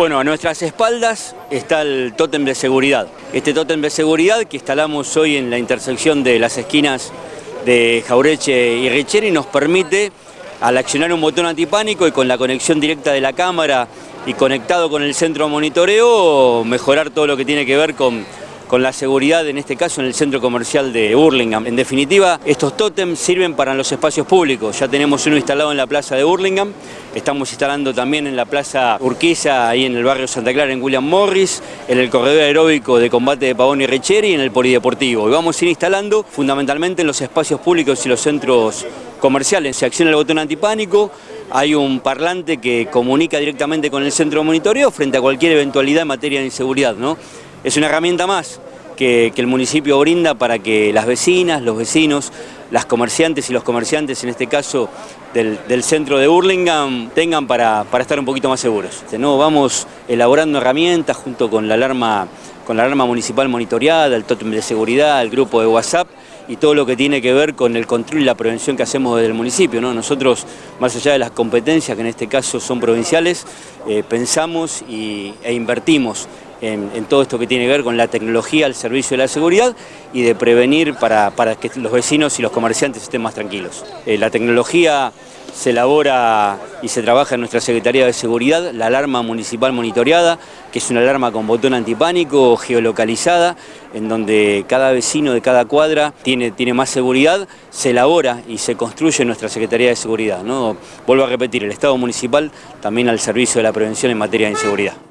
Bueno, a nuestras espaldas está el tótem de seguridad. Este tótem de seguridad que instalamos hoy en la intersección de las esquinas de Jaureche y Richeri nos permite, al accionar un botón antipánico y con la conexión directa de la cámara y conectado con el centro de monitoreo, mejorar todo lo que tiene que ver con con la seguridad, en este caso en el centro comercial de Burlingame. En definitiva, estos tótems sirven para los espacios públicos. Ya tenemos uno instalado en la plaza de Burlingame, estamos instalando también en la plaza Urquiza, ahí en el barrio Santa Clara, en William Morris, en el corredor aeróbico de combate de Pavón y Richeri y en el polideportivo. Y vamos a ir instalando fundamentalmente en los espacios públicos y los centros comerciales. Se acciona el botón antipánico, hay un parlante que comunica directamente con el centro de monitoreo frente a cualquier eventualidad en materia de inseguridad. ¿no? Es una herramienta más que, el municipio brinda para que las vecinas, los vecinos, las comerciantes y los comerciantes, en este caso del, centro de Burlingame, tengan para, estar un poquito más seguros. ¿no? Vamos elaborando herramientas junto con la alarma con la alarma municipal monitoreada, el tótem de seguridad, el grupo de WhatsApp y todo lo que tiene que ver con el control y la prevención que hacemos desde el municipio. ¿no? Nosotros, más allá de las competencias, que en este caso son provinciales, eh, pensamos e invertimos en, todo esto que tiene que ver con la tecnología al servicio de la seguridad y de prevenir para, que los vecinos y los comerciantes estén más tranquilos. Eh, la tecnología se elabora y se trabaja en nuestra Secretaría de Seguridad, la alarma municipal monitoreada, que es una alarma con botón antipánico, geolocalizada, en donde cada vecino de cada cuadra tiene, tiene más seguridad, se elabora y se construye en nuestra Secretaría de Seguridad. ¿no? Vuelvo a repetir, el Estado municipal también al servicio de la prevención en materia de inseguridad.